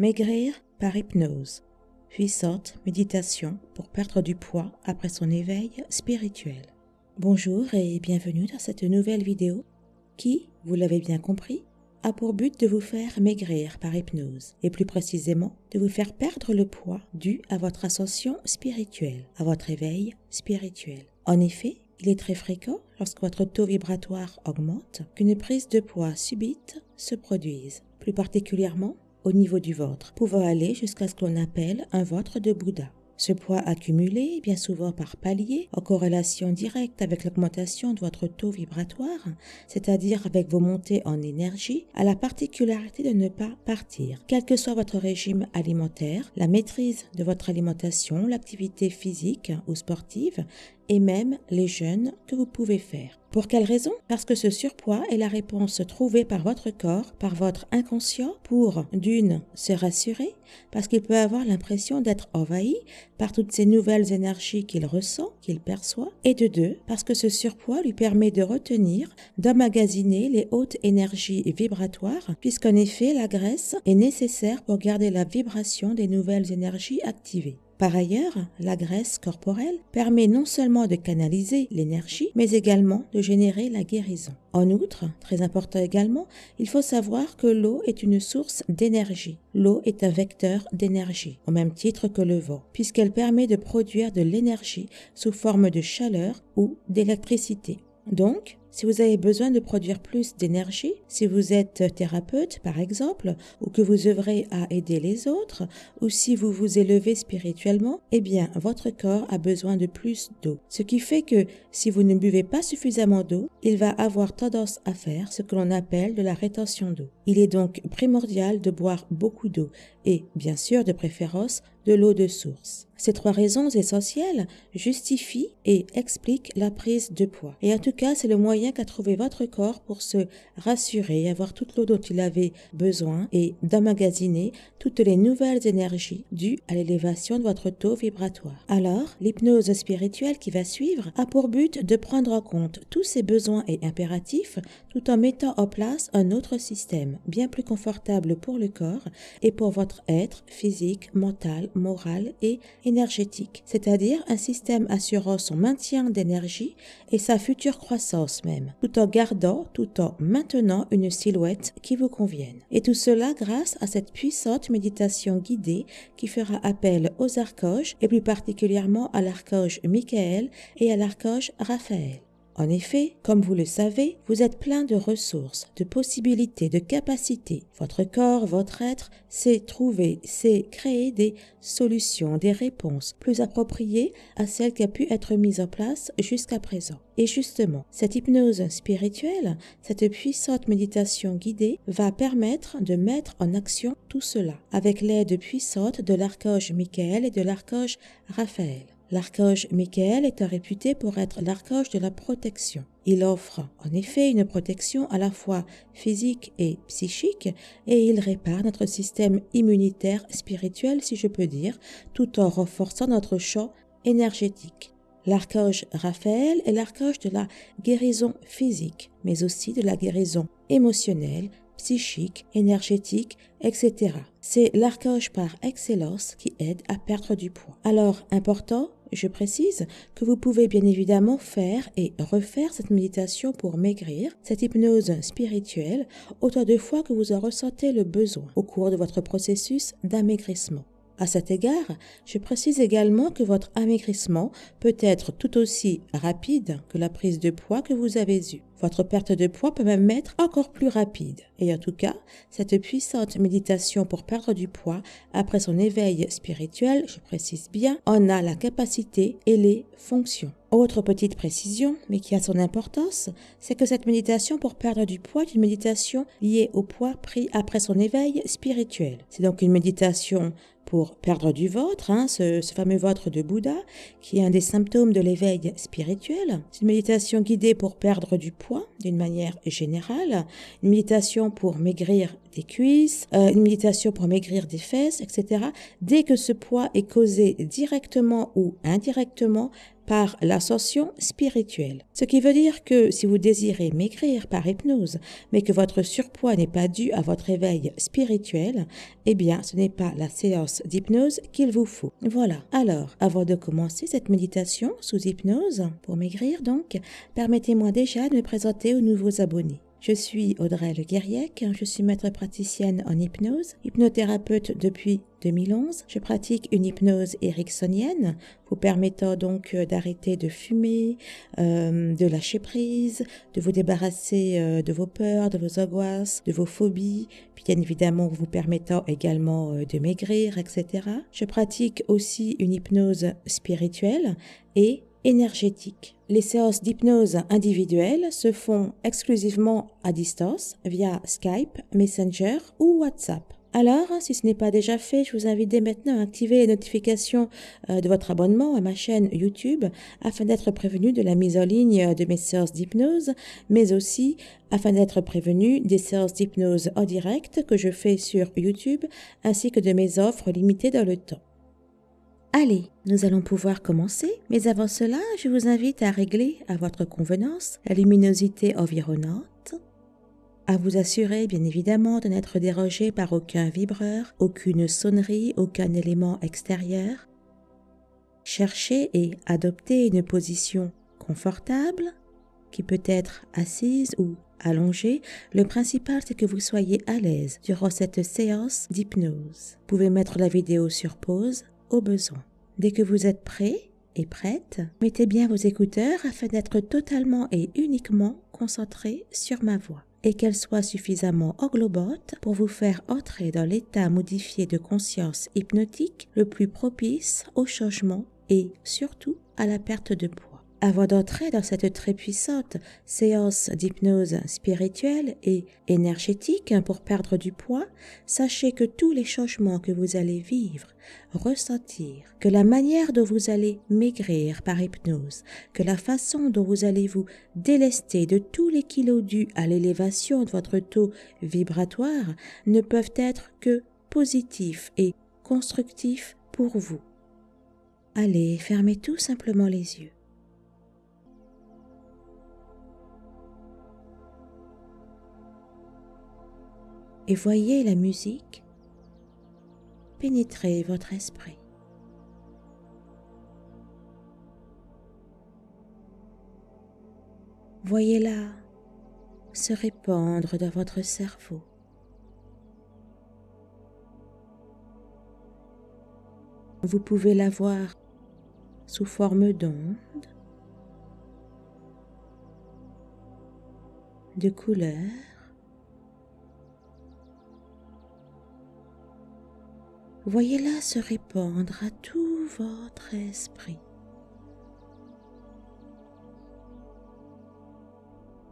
Maigrir par hypnose. Puissante méditation pour perdre du poids après son éveil spirituel. Bonjour et bienvenue dans cette nouvelle vidéo qui, vous l'avez bien compris, a pour but de vous faire maigrir par hypnose et plus précisément de vous faire perdre le poids dû à votre ascension spirituelle, à votre éveil spirituel. En effet, il est très fréquent, lorsque votre taux vibratoire augmente, qu'une prise de poids subite se produise, plus particulièrement au niveau du ventre, pouvant aller jusqu'à ce qu'on appelle un ventre de Bouddha. Ce poids accumulé, bien souvent par palier, en corrélation directe avec l'augmentation de votre taux vibratoire, c'est-à-dire avec vos montées en énergie, a la particularité de ne pas partir. Quel que soit votre régime alimentaire, la maîtrise de votre alimentation, l'activité physique ou sportive et même les jeûnes que vous pouvez faire. Pour quelle raison? Parce que ce surpoids est la réponse trouvée par votre corps, par votre inconscient, pour d'une, se rassurer, parce qu'il peut avoir l'impression d'être envahi par toutes ces nouvelles énergies qu'il ressent, qu'il perçoit, et de deux, parce que ce surpoids lui permet de retenir, d'emmagasiner les hautes énergies vibratoires, puisqu'en effet la graisse est nécessaire pour garder la vibration des nouvelles énergies activées. Par ailleurs, la graisse corporelle permet non seulement de canaliser l'énergie, mais également de générer la guérison. En outre, très important également, il faut savoir que l'eau est une source d'énergie. L'eau est un vecteur d'énergie, au même titre que le vent, puisqu'elle permet de produire de l'énergie sous forme de chaleur ou d'électricité. Donc, si vous avez besoin de produire plus d'énergie, si vous êtes thérapeute par exemple, ou que vous œuvrez à aider les autres, ou si vous vous élevez spirituellement, eh bien votre corps a besoin de plus d'eau. Ce qui fait que si vous ne buvez pas suffisamment d'eau, il va avoir tendance à faire ce que l'on appelle de la rétention d'eau. Il est donc primordial de boire beaucoup d'eau et, bien sûr, de préférence, de l'eau de source. Ces trois raisons essentielles justifient et expliquent la prise de poids. Et en tout cas, c'est le moyen qu'a trouvé votre corps pour se rassurer, avoir toute l'eau dont il avait besoin et d'emmagasiner toutes les nouvelles énergies dues à l'élévation de votre taux vibratoire. Alors, l'hypnose spirituelle qui va suivre a pour but de prendre en compte tous ces besoins et impératifs tout en mettant en place un autre système bien plus confortable pour le corps et pour votre être physique, mental, moral et énergétique, c'est-à-dire un système assurant son maintien d'énergie et sa future croissance même, tout en gardant, tout en maintenant une silhouette qui vous convienne. Et tout cela grâce à cette puissante méditation guidée qui fera appel aux archanges et plus particulièrement à l'archange Michael et à l'archange Raphaël. En effet, comme vous le savez, vous êtes plein de ressources, de possibilités, de capacités. Votre corps, votre être sait trouver, sait créer des solutions, des réponses plus appropriées à celles qui ont pu être mises en place jusqu'à présent. Et justement, cette hypnose spirituelle, cette puissante méditation guidée va permettre de mettre en action tout cela avec l'aide puissante de l'archange Michael et de l'archange Raphaël. L'archange Michael est réputé pour être l'archange de la protection. Il offre en effet une protection à la fois physique et psychique et il répare notre système immunitaire spirituel, si je peux dire, tout en renforçant notre champ énergétique. L'archange Raphaël est l'archange de la guérison physique, mais aussi de la guérison émotionnelle, psychique, énergétique, etc. C'est l'archange par excellence qui aide à perdre du poids. Alors, important, je précise que vous pouvez bien évidemment faire et refaire cette méditation pour maigrir, cette hypnose spirituelle, autant de fois que vous en ressentez le besoin au cours de votre processus d'amaigrissement. À cet égard, je précise également que votre amaigrissement peut être tout aussi rapide que la prise de poids que vous avez eue. Votre perte de poids peut même être encore plus rapide. Et en tout cas, cette puissante méditation pour perdre du poids après son éveil spirituel, je précise bien, en a la capacité et les fonctions. Autre petite précision, mais qui a son importance, c'est que cette méditation pour perdre du poids est une méditation liée au poids pris après son éveil spirituel. C'est donc une méditation pour perdre du ventre, hein, ce, fameux ventre de Bouddha, qui est un des symptômes de l'éveil spirituel. C'est une méditation guidée pour perdre du poids d'une manière générale, une méditation pour maigrir des cuisses, euh, une méditation pour maigrir des fesses, etc. Dès que ce poids est causé directement ou indirectement par l'ascension spirituelle. Ce qui veut dire que si vous désirez maigrir par hypnose, mais que votre surpoids n'est pas dû à votre éveil spirituel, eh bien, ce n'est pas la séance d'hypnose qu'il vous faut. Voilà. Alors, avant de commencer cette méditation sous hypnose, pour maigrir donc, permettez-moi déjà de me présenter aux nouveaux abonnés. Je suis Audrey Le Guerriec, je suis maître praticienne en hypnose, hypnothérapeute depuis 2011. Je pratique une hypnose ericksonienne, vous permettant donc euh, d'arrêter de fumer, euh, de lâcher prise, de vous débarrasser euh, de vos peurs, de vos angoisses, de vos phobies, puis bien évidemment vous permettant également de maigrir, etc. Je pratique aussi une hypnose spirituelle et énergétique. Les séances d'hypnose individuelles se font exclusivement à distance via Skype, Messenger ou WhatsApp. Alors, si ce n'est pas déjà fait, je vous invite dès maintenant à activer les notifications euh, de votre abonnement à ma chaîne YouTube afin d'être prévenu de la mise en ligne de mes séances d'hypnose, mais aussi afin d'être prévenu des séances d'hypnose en direct que je fais sur YouTube ainsi que de mes offres limitées dans le temps. Allez, nous allons pouvoir commencer, mais avant cela, je vous invite à régler à votre convenance la luminosité environnante, à vous assurer bien évidemment de n'être dérogé par aucun vibreur, aucune sonnerie, aucun élément extérieur. Cherchez et adoptez une position confortable, qui peut être assise ou allongée. Le principal, c'est que vous soyez à l'aise durant cette séance d'hypnose. Vous pouvez mettre la vidéo sur pause au besoin. Dès que vous êtes prêt et prête, mettez bien vos écouteurs afin d'être totalement et uniquement concentré sur ma voix et qu'elle soit suffisamment englobante pour vous faire entrer dans l'état modifié de conscience hypnotique le plus propice au changement et surtout à la perte de poids. Avant d'entrer dans cette très puissante séance d'hypnose spirituelle et énergétique pour perdre du poids, sachez que tous les changements que vous allez vivre, ressentir, que la manière dont vous allez maigrir par hypnose, que la façon dont vous allez vous délester de tous les kilos dus à l'élévation de votre taux vibratoire ne peuvent être que positifs et constructifs pour vous. Allez, fermez tout simplement les yeux. Et voyez la musique pénétrer votre esprit. Voyez-la se répandre dans votre cerveau. Vous pouvez la voir sous forme d'onde, de couleurs, voyez-la se répandre à tout votre esprit.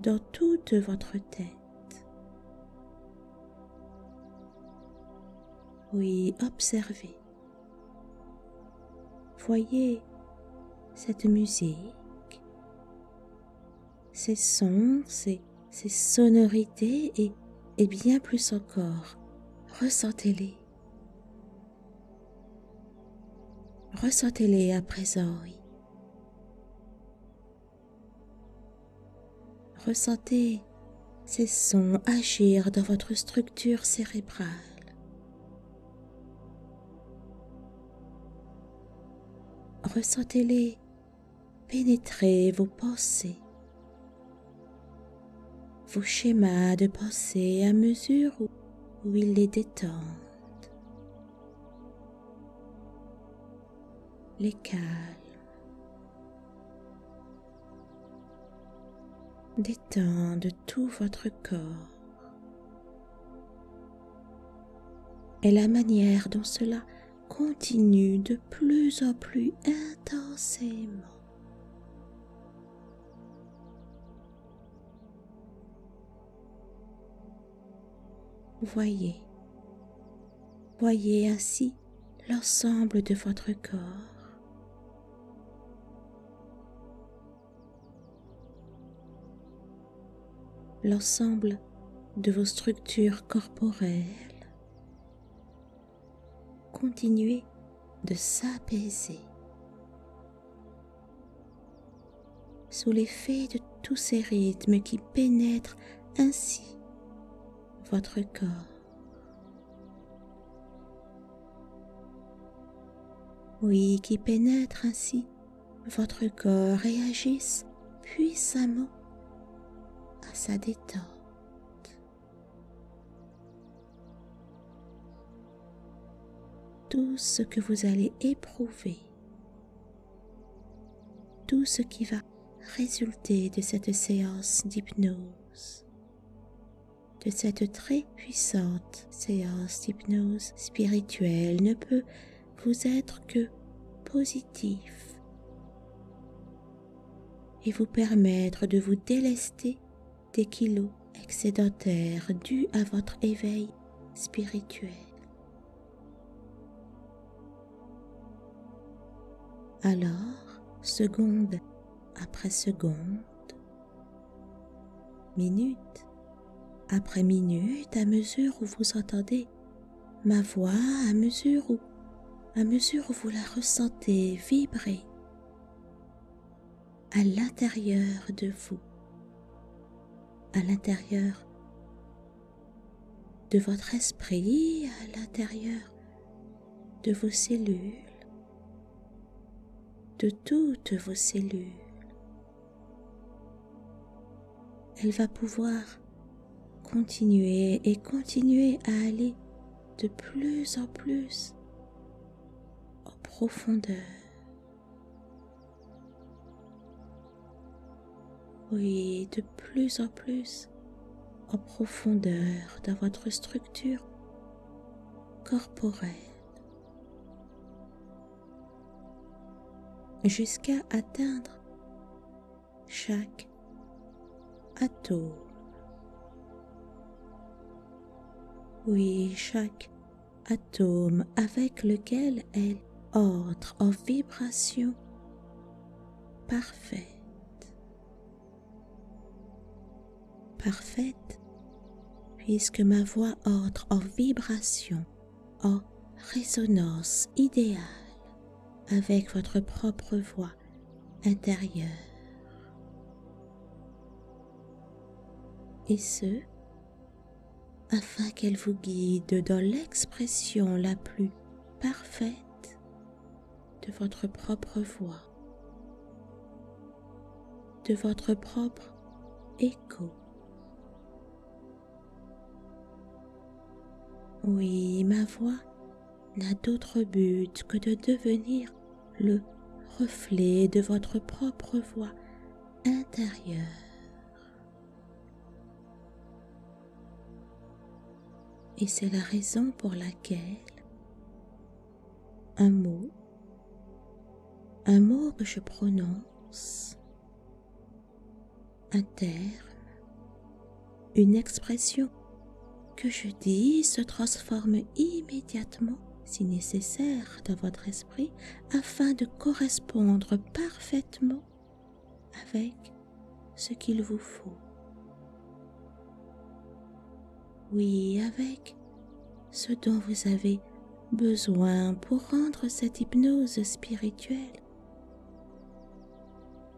dans toute votre tête. Oui, observez. Voyez cette musique, ces sons, ces, sonorités et bien plus encore. Ressentez-les. Ressentez-les à présent. Ressentez ces sons agir dans votre structure cérébrale. Ressentez-les pénétrer vos pensées, vos schémas de pensée à mesure où ils les détendent. Les calmes. Détendent tout votre corps. Et la manière dont cela continue de plus en plus intensément. Voyez, voyez ainsi l'ensemble de votre corps l'ensemble de vos structures corporelles. Continuez de s'apaiser. sous l'effet de tous ces rythmes qui pénètrent ainsi votre corps. Oui, qui pénètrent ainsi votre corps et agissent puissamment sa détente. Tout ce que vous allez éprouver, tout ce qui va résulter de cette séance d'hypnose, de cette très puissante séance d'hypnose spirituelle ne peut vous être que positif et vous permettre de vous délester des kilos excédentaires dus à votre éveil spirituel. Alors, seconde après seconde, minute après minute, à mesure où vous entendez ma voix, à mesure où, à mesure où vous la ressentez vibrer à l'intérieur de vous, à l'intérieur de votre esprit, à l'intérieur de vos cellules, de toutes vos cellules. Elle va pouvoir continuer et continuer à aller de plus en plus en profondeur. Oui, de plus en plus en profondeur dans votre structure corporelle jusqu'à atteindre chaque atome. Oui, chaque atome avec lequel elle entre en vibration parfaite. Parfaite puisque ma voix entre en vibration, en résonance idéale avec votre propre voix intérieure. Et ce, afin qu'elle vous guide dans l'expression la plus parfaite de votre propre voix, de votre propre écho. Oui, ma voix n'a d'autre but que de devenir le reflet de votre propre voix intérieure. Et c'est la raison pour laquelle un mot, un mot que je prononce, un terme, une expression que je dis se transforme immédiatement si nécessaire dans votre esprit afin de correspondre parfaitement avec ce qu'il vous faut. Oui, avec ce dont vous avez besoin pour rendre cette hypnose spirituelle,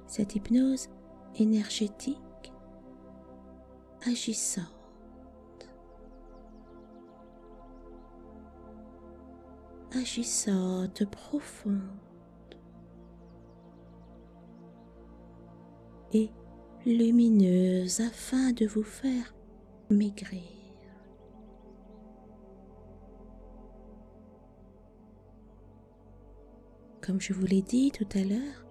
cette hypnose énergétique agissante agissante profonde et lumineuse afin de vous faire maigrir. Comme je vous l'ai dit tout à l'heure,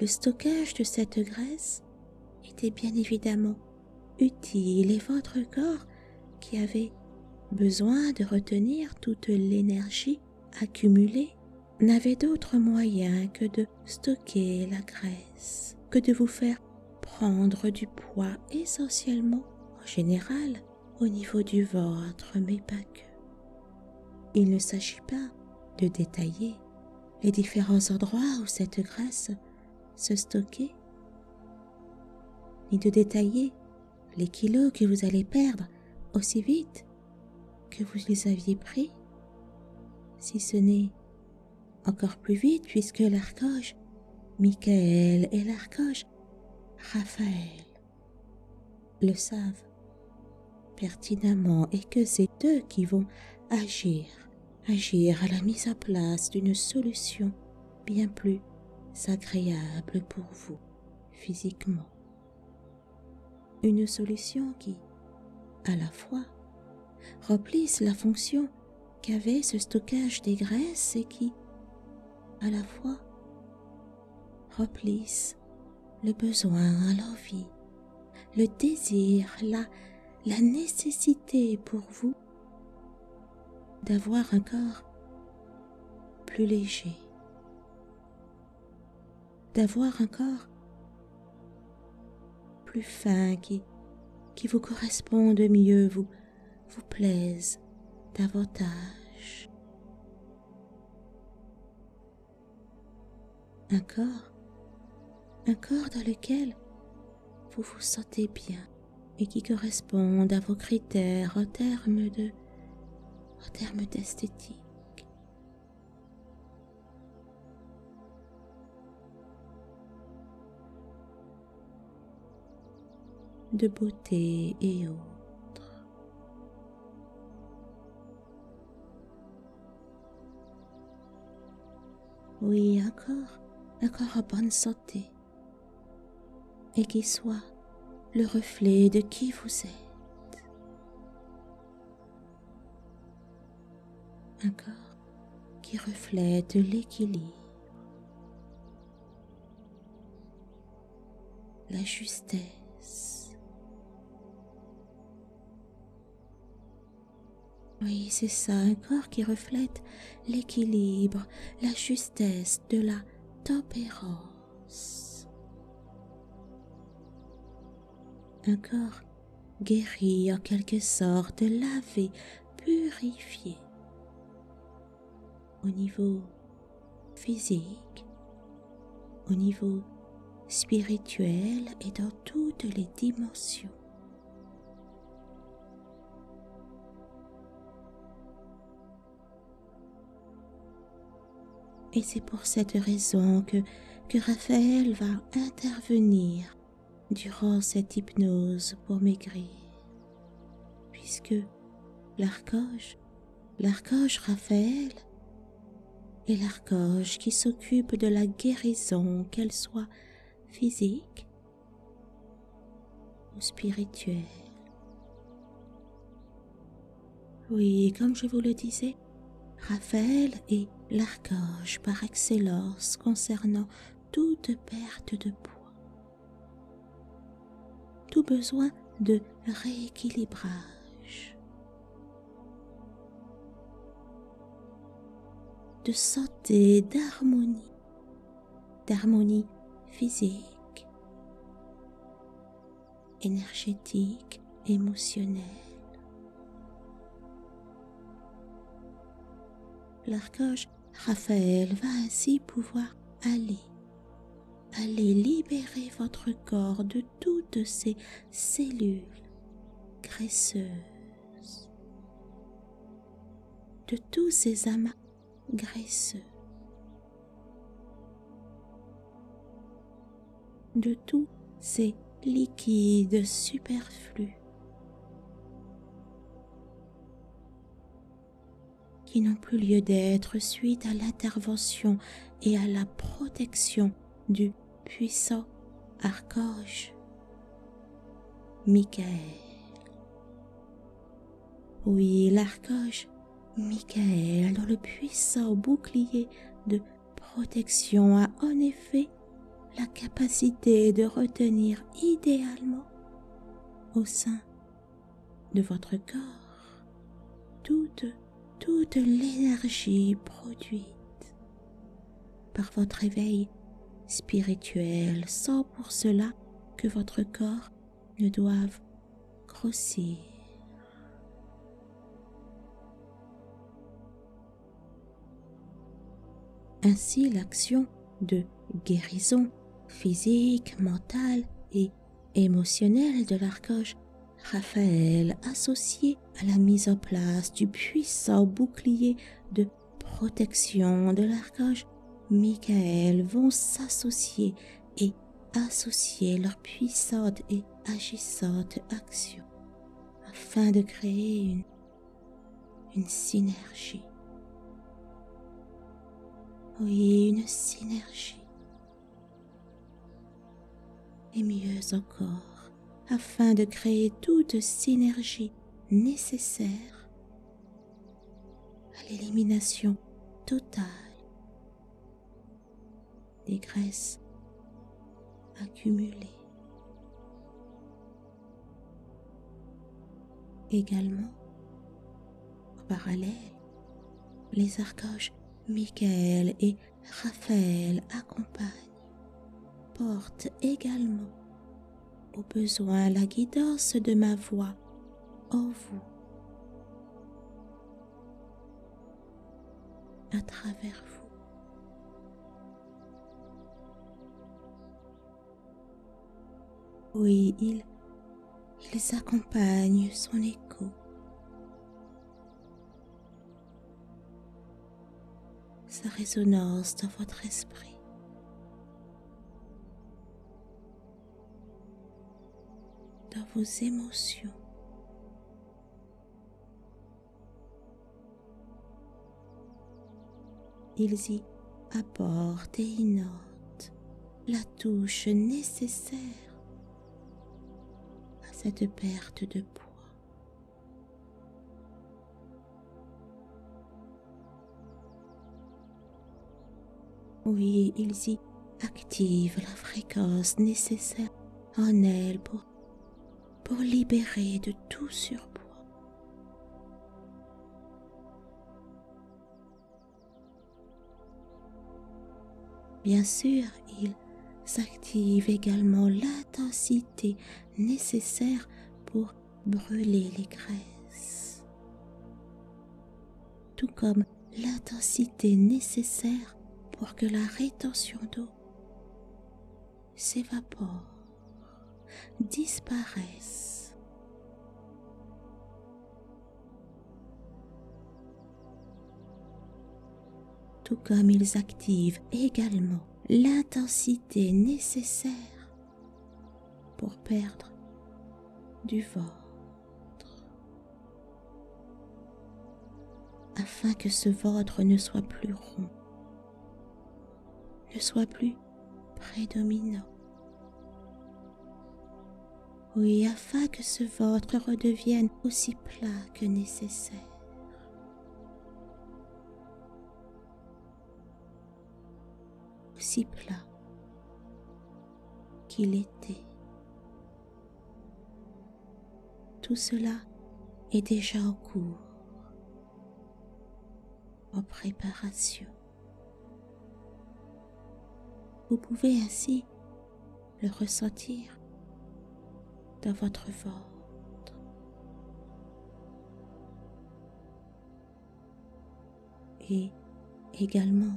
le stockage de cette graisse était bien évidemment utile et votre corps qui avait besoin de retenir toute l'énergie accumulée, n'avait d'autre moyen que de stocker la graisse, que de vous faire prendre du poids essentiellement, en général, au niveau du ventre, mais pas que. Il ne s'agit pas de détailler les différents endroits où cette graisse se stockait, ni de détailler les kilos que vous allez perdre aussi vite que vous les aviez pris, si ce n'est encore plus vite puisque l'archange Michael et l'archange Raphaël le savent pertinemment et que c'est eux qui vont agir, agir à la mise en place d'une solution bien plus agréable pour vous physiquement. Une solution qui, à la fois, remplisse la fonction qu'avait ce stockage des graisses et qui, à la fois, remplisse le besoin, l'envie, le désir, la, la nécessité pour vous d'avoir un corps plus léger, d'avoir un corps plus fin qui, qui vous corresponde mieux, vous, vous plaise davantage. Un corps, un corps dans lequel vous vous sentez bien et qui corresponde à vos critères en termes de en termes d'esthétique. de beauté et autres. Oui, encore, encore en bonne santé et qui soit le reflet de qui vous êtes. Un corps qui reflète l'équilibre, la justesse. Oui, c'est ça, un corps qui reflète l'équilibre, la justesse de la tempérance. un corps guéri en quelque sorte, lavé, purifié au niveau physique, au niveau spirituel et dans toutes les dimensions. Et c'est pour cette raison que, Raphaël va intervenir durant cette hypnose pour maigrir, puisque l'archange, l'archange Raphaël, est l'archange qui s'occupe de la guérison, qu'elle soit physique ou spirituelle. Oui, comme je vous le disais, Raphaël est l'archange par excellence concernant toute perte de poids. Besoin de rééquilibrage, de santé, d'harmonie, d'harmonie physique, énergétique, émotionnelle. Raphaël va ainsi pouvoir aller allez libérer votre corps de toutes ces cellules graisseuses, de tous ces amas graisseux, de tous ces liquides superflus n'ont plus lieu d'être suite à l'intervention et à la protection du puissant archange Michael. Oui, l'archange Michael, dans le puissant bouclier de protection, a en effet la capacité de retenir idéalement au sein de votre corps toute, toute l'énergie produite par votre éveil spirituel sans pour cela que votre corps ne doive grossir. Ainsi l'action de guérison physique, mentale et émotionnelle de l'archange Raphaël associé à la mise en place du puissant bouclier de protection de l'archange Michael vont s'associer et associer leurs puissantes et agissantes actions afin de créer une, une synergie. Oui, une synergie. Et mieux encore, afin de créer toute synergie nécessaire à l'élimination totale des graisses accumulées. Également, en parallèle, les archanges Michael et Raphaël accompagnent, portent également au besoin la guidance de ma voix en vous, à travers vous. Oui, ils, ils accompagnent son écho. Sa résonance dans votre esprit. Émotions. Ils y apportent et y notent la touche nécessaire cette perte de poids. Oui, ils y activent la fréquence nécessaire en elle pour, pour libérer de tout surpoids. Bien sûr, ils s'active également l'intensité nécessaire pour brûler les graisses, tout comme l'intensité nécessaire pour que la rétention d'eau s'évapore, disparaisse. Tout comme ils activent également l'intensité nécessaire pour perdre du ventre, afin que ce ventre ne soit plus rond, ne soit plus prédominant. Oui, afin que ce ventre redevienne aussi plat que nécessaire. aussi plat qu'il était. Tout cela est déjà en cours, en préparation. Vous pouvez ainsi le ressentir votre ventre. Et également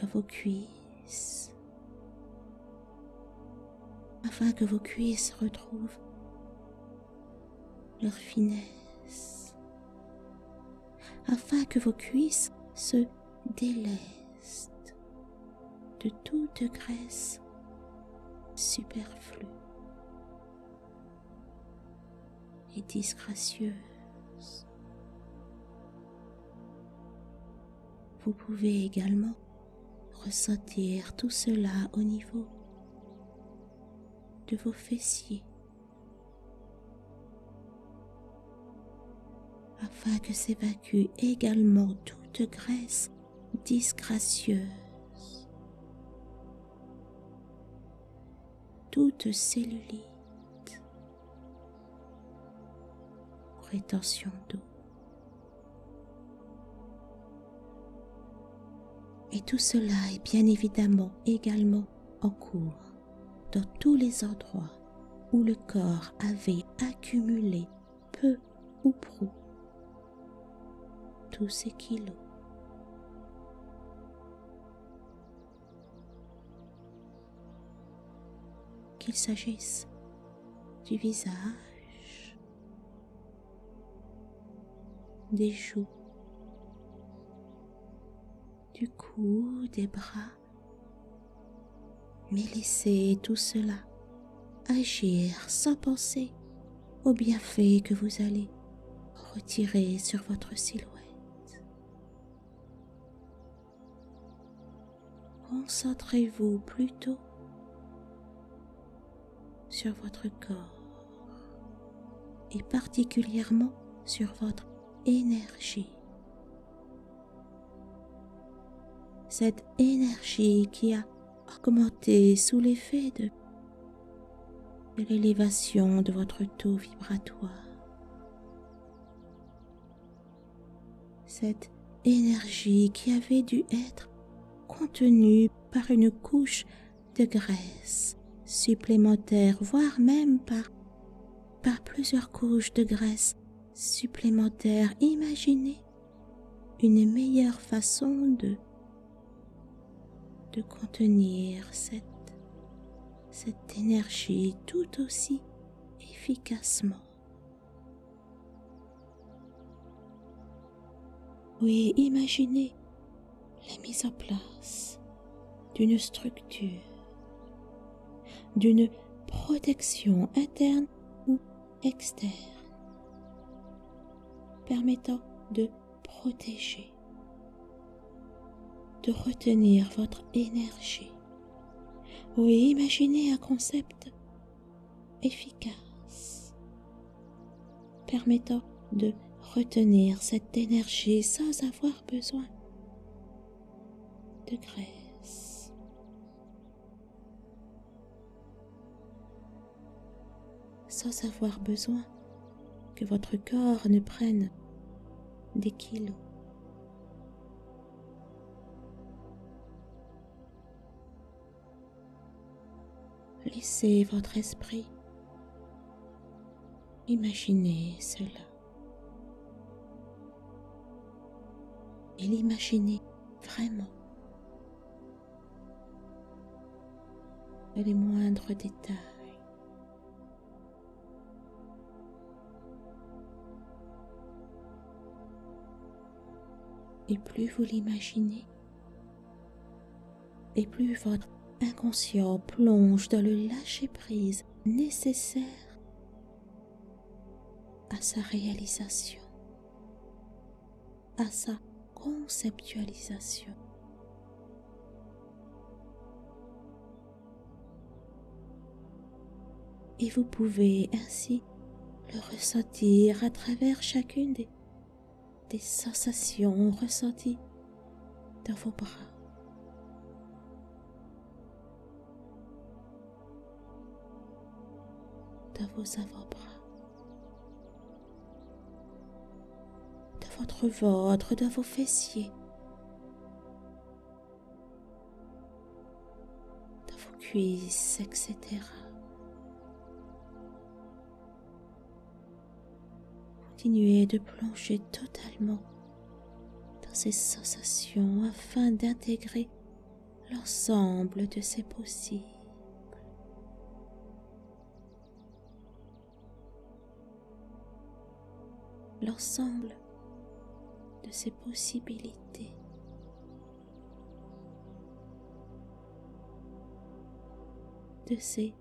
dans vos cuisses, afin que vos cuisses retrouvent leur finesse, afin que vos cuisses se délestent de toute graisse superflue et disgracieuse. Vous pouvez également ressentir tout cela au niveau de vos fessiers afin que s'évacue également toute graisse disgracieuse, toute cellulite, rétention d'eau. Et tout cela est bien évidemment également en cours dans tous les endroits où le corps avait accumulé peu ou prou tous ces kilos. Qu'il s'agisse du visage, des joues, du cou, des bras, mais laissez tout cela agir sans penser aux bienfaits que vous allez retirer sur votre silhouette. Concentrez-vous plutôt sur votre corps et particulièrement sur votre énergie. Cette énergie qui a augmenté sous l'effet de, l'élévation de votre taux vibratoire. Cette énergie qui avait dû être contenue par une couche de graisse supplémentaire, voire même par, plusieurs couches de graisse supplémentaires. Imaginez une meilleure façon de, de contenir cette, cette énergie tout aussi efficacement. Oui, imaginez la mise en place d'une structure d'une protection interne ou externe permettant de protéger, de retenir votre énergie. Oui, imaginez un concept efficace permettant de retenir cette énergie sans avoir besoin de graisse. Sans avoir besoin que votre corps ne prenne des kilos. Laissez votre esprit imaginer cela. Et l'imaginer vraiment. Les moindres détails. Et plus vous l'imaginez, et plus votre inconscient plonge dans le lâcher-prise nécessaire à sa réalisation, à sa conceptualisation. Et vous pouvez ainsi le ressentir à travers chacune des des sensations ressenties dans vos bras. Dans vos avant-bras. Dans votre ventre, dans vos fessiers. Dans vos cuisses, etc. de plonger totalement dans ces sensations afin d'intégrer l'ensemble de ces possibles. L'ensemble de ces possibilités. de ces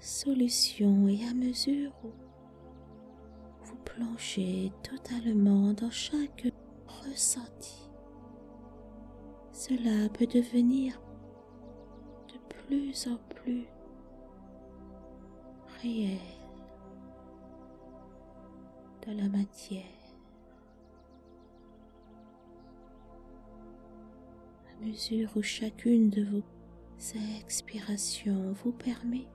solutions et à mesure où plonger totalement dans chaque ressenti. Cela peut devenir de plus en plus réel dans la matière. À mesure où chacune de vos expirations vous permet,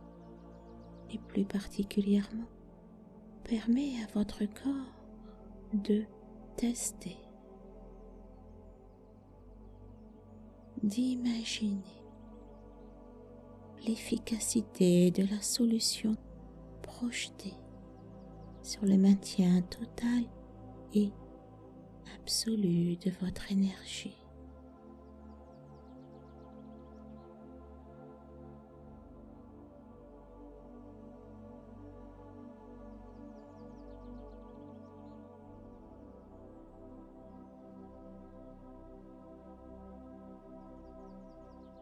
et plus particulièrement permet à votre corps de tester, d'imaginer l'efficacité de la solution projetée sur le maintien total et absolu de votre énergie.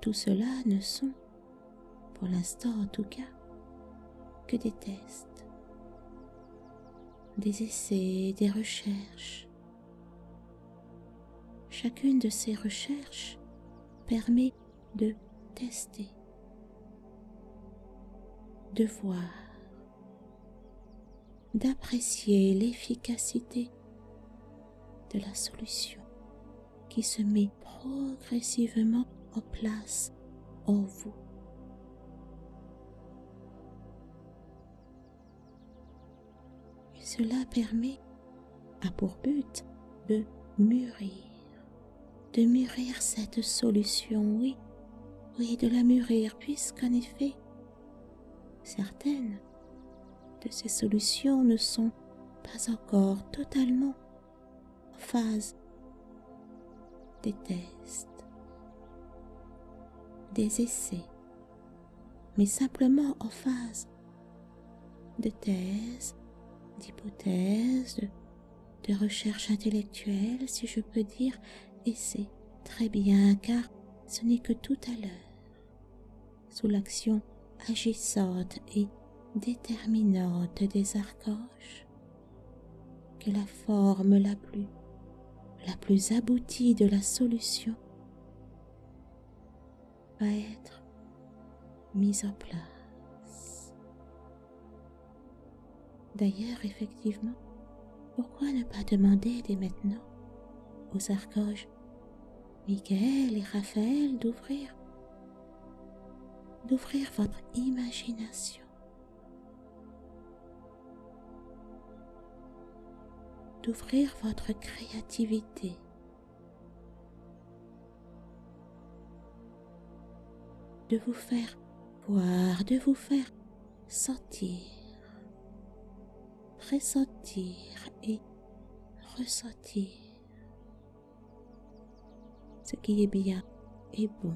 Tout cela ne sont pour l'instant en tout cas, que des tests, des essais, des recherches. Chacune de ces recherches permet de tester, de voir, d'apprécier l'efficacité de la solution qui se met progressivement en place en vous. Et cela permet, à pour but, de mûrir, de mûrir cette solution, oui, oui, de la mûrir, puisqu'en effet, certaines de ces solutions ne sont pas encore totalement en phase des tests, des essais, mais simplement en phase de thèse, d'hypothèse, de, recherche intellectuelle, si je peux dire, et très bien car ce n'est que tout à l'heure, sous l'action agissante et déterminante des archanges, que la forme la plus la plus aboutie de la solution être mise en place. D'ailleurs, effectivement, pourquoi ne pas demander dès maintenant aux archanges Michael et Raphaël d'ouvrir d'ouvrir votre imagination? D'ouvrir votre créativité. De vous faire voir, de vous faire sentir, pressentir et ressentir ce qui est bien et bon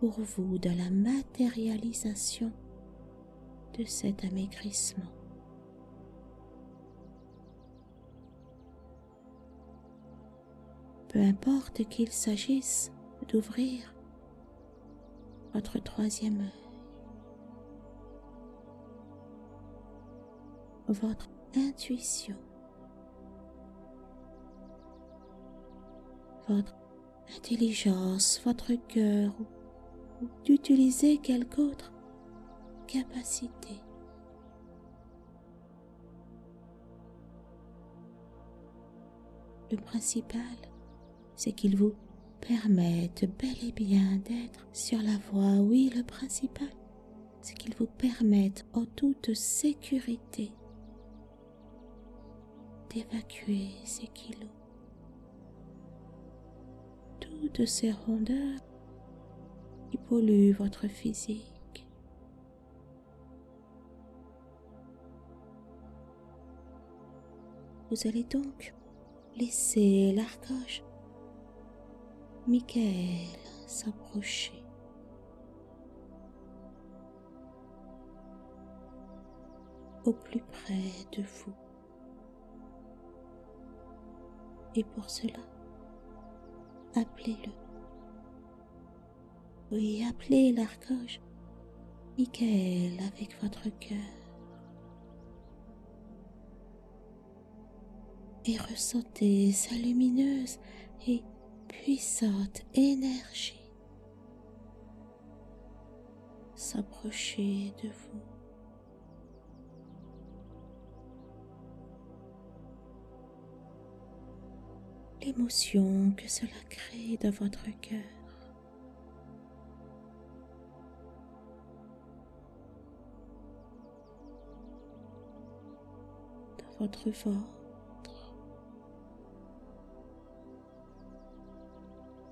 pour vous dans la matérialisation de cet amaigrissement. peu importe qu'il s'agisse d'ouvrir votre troisième œil, votre intuition, votre intelligence, votre cœur ou, d'utiliser quelque autre capacité. Le principal c'est qu'ils vous permettent bel et bien d'être sur la voie. Oui, le principal, c'est qu'ils vous permettent en toute sécurité d'évacuer ces kilos, toutes ces rondeurs qui polluent votre physique. Vous allez donc laisser l'arcoche Michael s'approchait. Au plus près de vous. Et pour cela, appelez-le. Oui, appelez l'archange Michael avec votre cœur. Et ressentez sa lumineuse et puissante énergie s'approcher de vous. L'émotion que cela crée dans votre cœur. Dans votre ventre.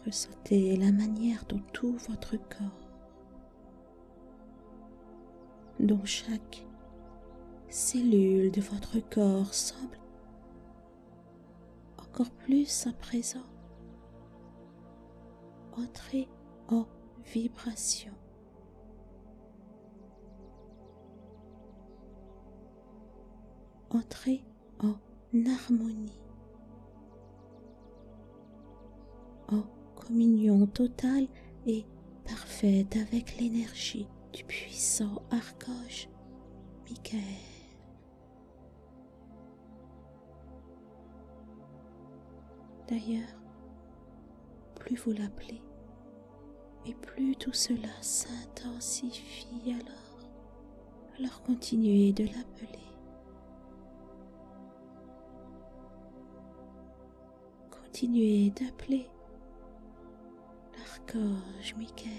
Ressentez la manière dont tout votre corps, dont chaque cellule de votre corps semble encore plus à présent entrer en vibration. Entrer en harmonie, en communion totale et parfaite avec l'énergie du puissant archange Michael. D'ailleurs, plus vous l'appelez, et plus tout cela s'intensifie alors. Alors continuez de l'appeler. Continuez d'appeler l'archange Michael.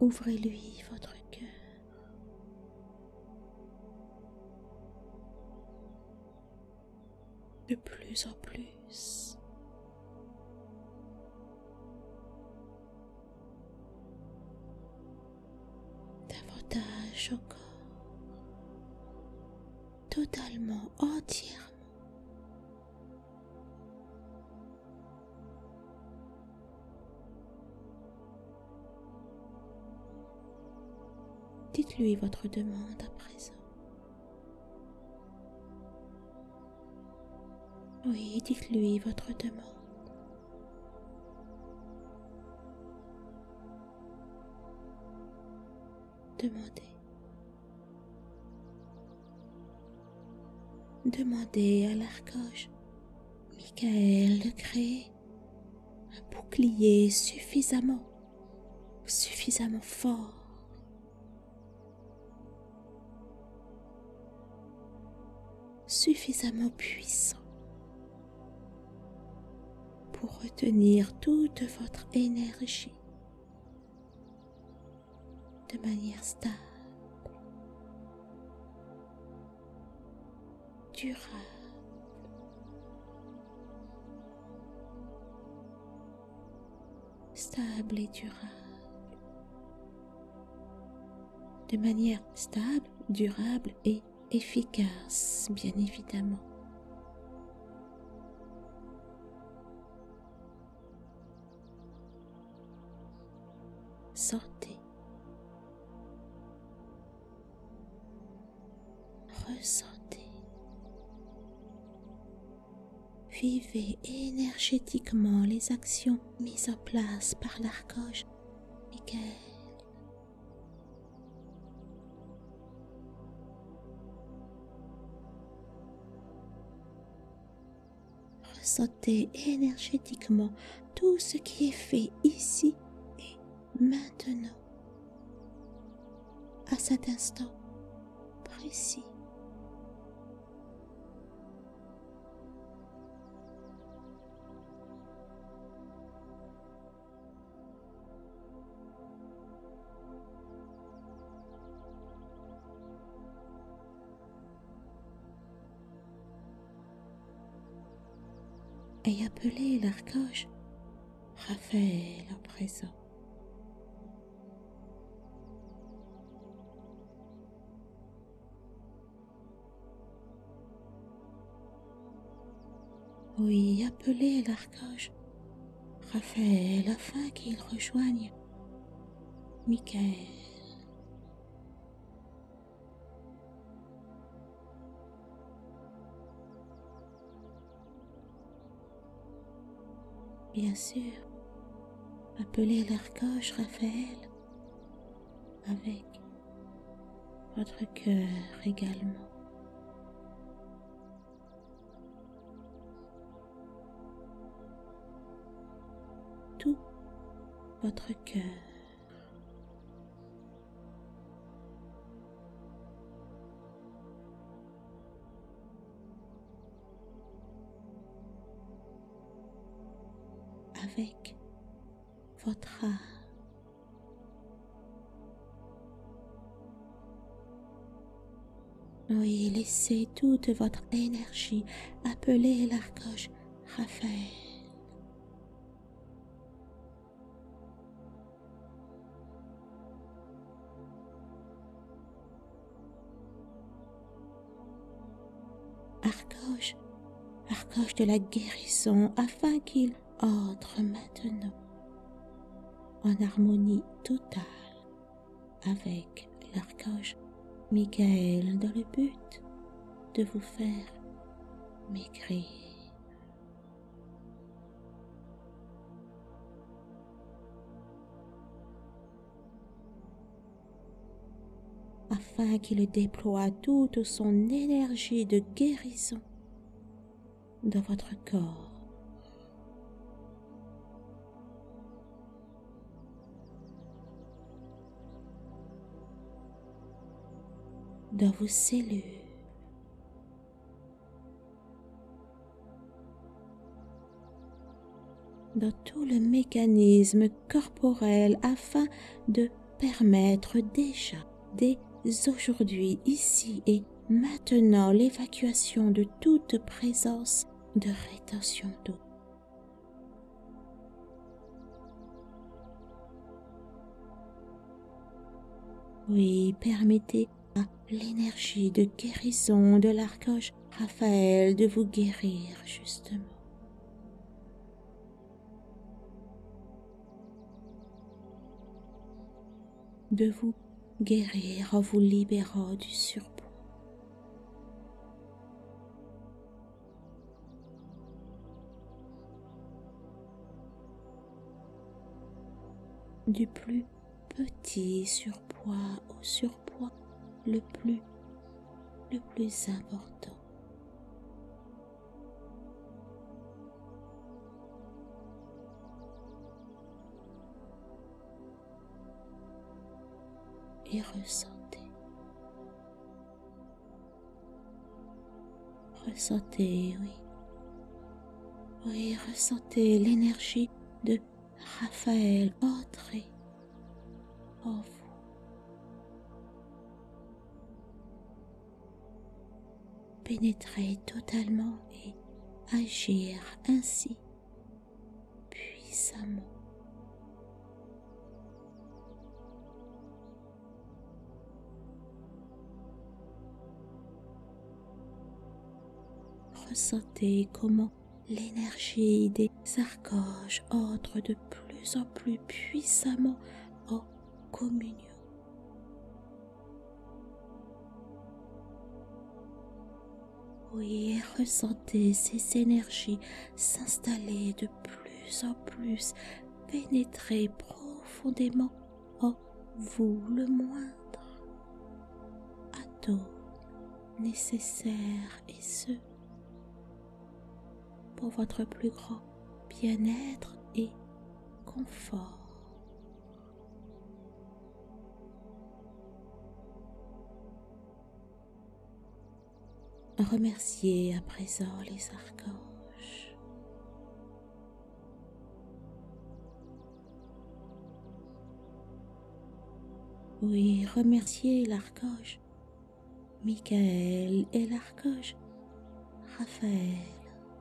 Ouvrez-lui votre cœur. De plus en plus. Davantage encore. Totalement, entièrement. Dites-lui votre demande à présent. Oui, dites-lui votre demande. Demandez. Demandez à l'archange Michael de créer un bouclier suffisamment, suffisamment fort. Suffisamment puissant pour retenir toute votre énergie de manière stable, stable et durable. De manière stable, durable et efficace, bien évidemment. Sortez. Vivez énergétiquement les actions mises en place par l'archange Michael. Ressentez énergétiquement tout ce qui est fait ici et maintenant, à cet instant précis. Et appelez l'archange Raphaël à présent. Oui, appelez l'archange Raphaël afin qu'il rejoigne Michael. Bien sûr, appelez l'archange Raphaël avec votre cœur également. Tout votre cœur. Votre âme. Oui, laissez toute votre énergie appeler l'archange Raphaël. Archange, archange de la guérison, afin qu'il entre maintenant en harmonie totale avec l'archange Michael dans le but de vous faire maigrir. afin qu'il déploie toute son énergie de guérison dans votre corps. Dans vos cellules. dans tout le mécanisme corporel afin de permettre déjà, dès aujourd'hui, ici et maintenant, l'évacuation de toute présence de rétention d'eau. Oui, permettez l'énergie de guérison de l'archange Raphaël de vous guérir justement. de vous guérir en vous libérant du surpoids. du plus petit surpoids au surpoids le plus le plus important. et ressentez. Ressentez, oui. Oui, ressentez l'énergie de Raphaël entrer en. Pénétrer totalement et agir ainsi puissamment. ressentez comment l'énergie des archanges entre de plus en plus puissamment en communion. Oui, ressentez ces énergies s'installer de plus en plus, pénétrer profondément en vous le moindre atome nécessaire et ce pour votre plus grand bien-être et confort. Remerciez à présent les archanges. Oui, remerciez l'archange Michael et l'archange Raphaël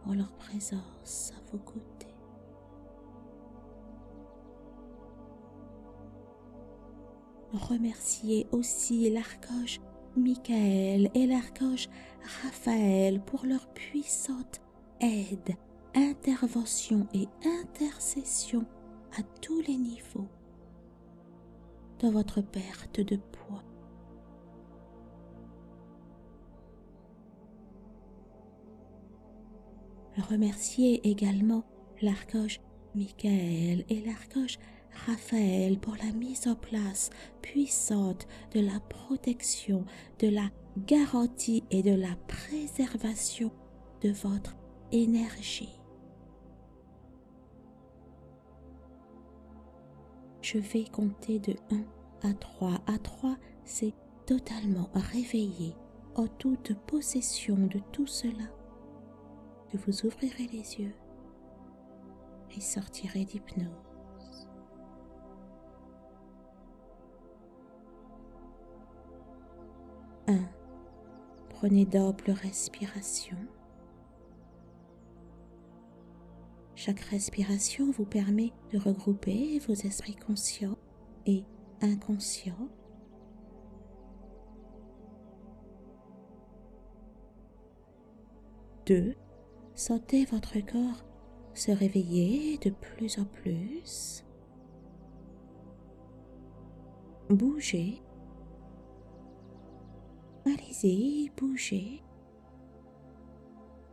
en leur présence à vos côtés. Remerciez aussi l'archange Michael et l'archange Raphaël pour leur puissante aide, intervention et intercession à tous les niveaux. Dans votre perte de poids. Remerciez également l'archange Michael et l'archange Raphaël pour la mise en place puissante de la protection, de la garantie et de la préservation de votre énergie. Je vais compter de 1 à 3. À 3, c'est totalement réveillé en toute possession de tout cela que vous ouvrirez les yeux et sortirez d'hypnose. Un, Prenez d'amples respirations. Chaque respiration vous permet de regrouper vos esprits conscients et inconscients. Deux, Sentez votre corps se réveiller de plus en plus. Bougez. Allez-y, bougez.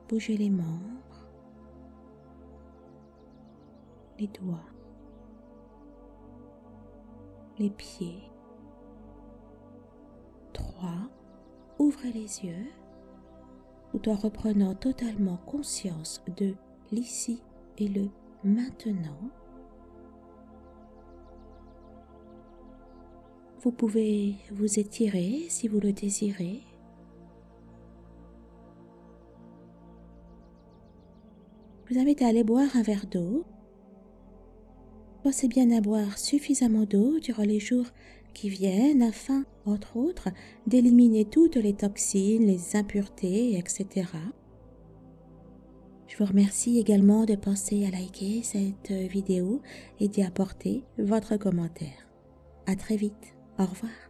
Bougez les membres, les doigts, les pieds, 3, ouvrez les yeux. Tout en reprenant totalement conscience de l'ici et le maintenant. Vous pouvez vous étirer si vous le désirez. Je vous invite à aller boire un verre d'eau. Pensez bien à boire suffisamment d'eau durant les jours qui viennent afin, entre autres, d'éliminer toutes les toxines, les impuretés, etc. Je vous remercie également de penser à liker cette vidéo et d'y apporter votre commentaire. À très vite. Au revoir.